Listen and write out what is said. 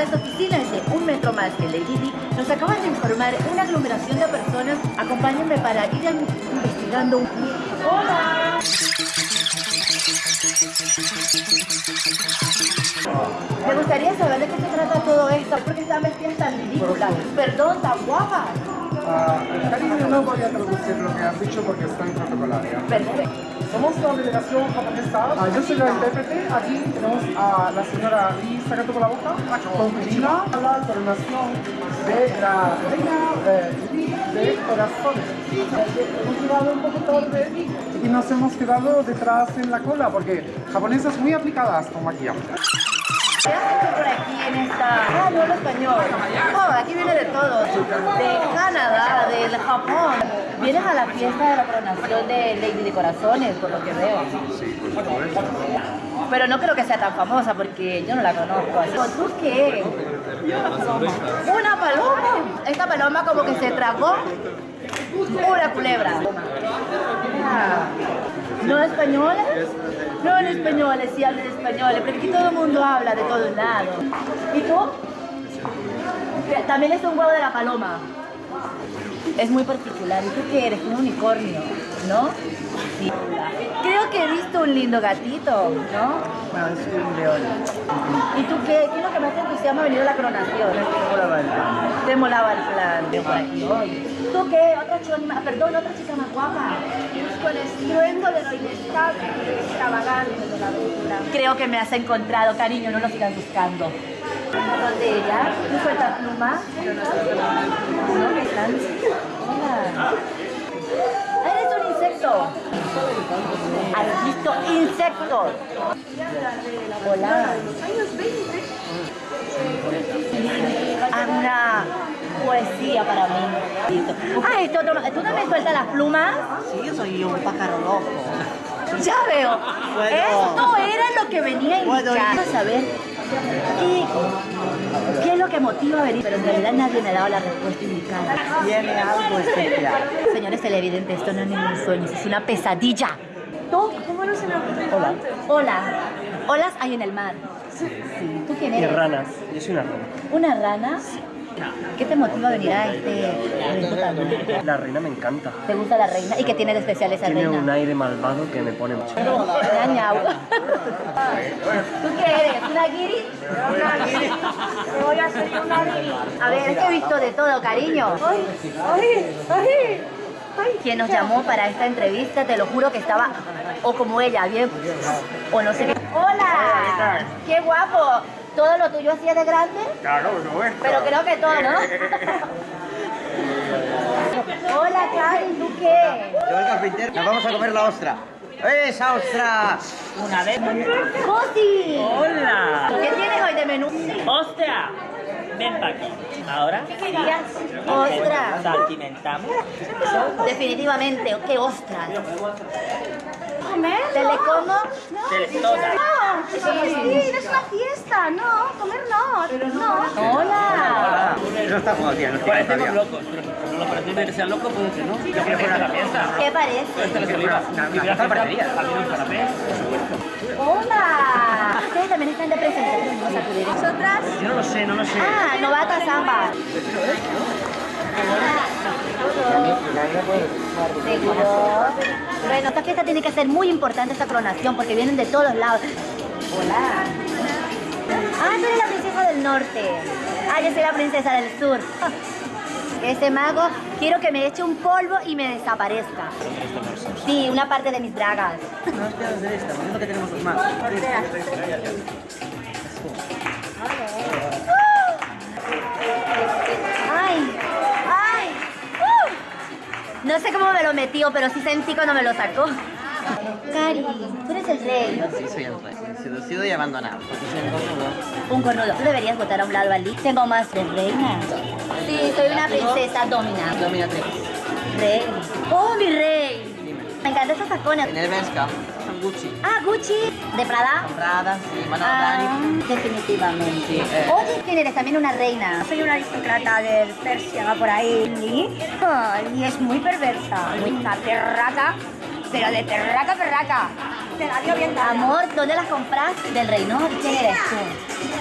las oficinas de un metro más que Lady nos acaban de informar una aglomeración de personas. Acompáñenme para ir investigando un... ¡Hola! Me gustaría saber de qué se trata todo esto, porque están vestidas tan ridículas. Perdón, tan guapas. Ah, cariño, no voy a traducir lo que has dicho porque está en protocolaria. Perfecto. Somos la delegación japonesa. Ah, yo soy la intérprete. Aquí tenemos a la señora Lee sacando con la boca. Con China, la coronación de la reina eh, Lee de corazones. Hemos llegado un poco tarde y nos hemos quedado detrás en la cola porque japonesas muy aplicadas con maquillaje. ¿Qué haces por aquí en esta...? Hablo español. Oh, aquí viene de todo. De Canadá, del Japón. Vienes a la fiesta de la coronación de Lady de Corazones, por lo que veo. Sí, por supuesto. Pero no creo que sea tan famosa porque yo no la conozco. ¿Tú qué? Una paloma. Esta paloma como que se tragó una culebra. Ah. ¿No españoles? No en españoles, sí hablan españoles, porque aquí todo el mundo habla de todos lados. ¿Y tú? También es un huevo de la paloma. Es muy particular. ¿Y tú qué eres? Un unicornio, ¿no? Sí. Creo que he visto un lindo gatito, ¿no? No, es un león. ¿Y tú qué? ¿Qué es lo que más te entusiasma venir a la coronación? Molaba el plan. Te molaba el plan de por aquí hoy. ¿Tú qué? Otra chica más, perdón, otra chica más guapa. con estruendo de lo inestable extravagante de la aventura. Creo que me has encontrado, cariño, no lo sigas buscando. ¿Dónde ella? ¿Tú sueltas pluma? ¿No? ¿Qué están? Hola. ¡Eres un insecto! ¿Has visto insectos? Hola. Años 20. Ah, una poesía para mí. Ah, esto, ¿tú no me sueltas las plumas? Sí, yo soy un pájaro loco. Ya veo. Bueno. Esto era lo que venía a Bueno, indicar. y- Vamos ver qué, qué es lo que motiva a venir, pero en realidad nadie me ha dado la respuesta indicada. Tiene algo especial. Señores televidentes, esto no es ningún sueño, es una pesadilla. ¿Tú? ¿Cómo no se me ocurrió Hola. Hola. Olas hay en el mar. Sí. ¿Tú quién Y eres? ranas. Yo soy una rana. ¿Una rana? ¿Qué te motiva a venir a este evento tan? La reina me encanta. ¿Te gusta la reina? ¿Y qué tiene de especial esa Tiene reina? un aire malvado que me pone mucho. Ñau, ñau. ¿Tú qué eres? ¿Una guiri? Una guiri. Te voy a hacer una guiri. A ver, es que he visto de todo, cariño. ¡Ay! ¡Ay! ¡Ay! ¡Ay! Quien nos llamó para esta entrevista, te lo juro que estaba, o como ella, bien, o no sé qué. ¡Hola! ¡Qué guapo! ¿Todo lo tuyo hacía de grande? Claro, no es. Pero creo que todo, ¿no? Hola, Cari, ¿tú qué? Yo el carpintero. Nos vamos a comer la ostra. ¡Esa ostra! Una vez. ¡Cosi! ¡Hola! ¿Qué tienes hoy de menú? ¡Hostia! Ven para aquí. Ahora. ¿Qué querías? ¡Ostras! Salpimentamos. Definitivamente, qué ostras. ¿Comer? ¿Te le como? Te toda. No, sí, sí, es una fiesta. No, comer no. No. Hola. Eso está tía. No Parecemos locos, pero no lo parece que sea loco, puede ser, ¿no? Yo que fuera la fiesta. ¿Qué parece? Esta es la. Hola. Ustedes también están de presentación. Vamos a acudir. Nosotras. Yo no lo sé, no lo sé. Ah, novata samba. Seguro. Bueno, esta fiesta tiene que ser muy importante esta coronación porque vienen de todos lados. Hola. Ah, tú eres la princesa del norte. Ah, yo soy la princesa del sur. Ese mago, quiero que me eche un polvo y me desaparezca. Sí, una parte de mis bragas. No nos quedamos de esta, es lo que tenemos los más. ¡Ay! ¡Ay! ¡Uh! No sé cómo me lo metió, pero sí sentí cuando me lo sacó. Cari, tú eres el rey. Sí, soy el rey. Seducido y abandonado. Porque soy un cornudo. Un cornudo. Tú deberías votar a un lado allí. Tengo más de reina. Sí, soy una princesa domina. Dominatrix. Rey. ¡Oh, mi rey! Me encantan esos tacones. En el Benska. Son Gucci. Ah, Gucci. ¿De Prada? Prada, sí. Mano Ah, Dani. definitivamente. Sí, eh. Oye, ¿quién eres? También una reina. Soy una aristócrata del Persia, va por ahí. Y es muy perversa. Muy terraca, pero de bien dada. Amor, ¿dónde las compras? Del reino. ¿Quién eres tú?